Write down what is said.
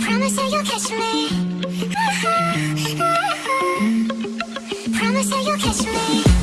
Promise that you'll catch me. Promise you'll catch me.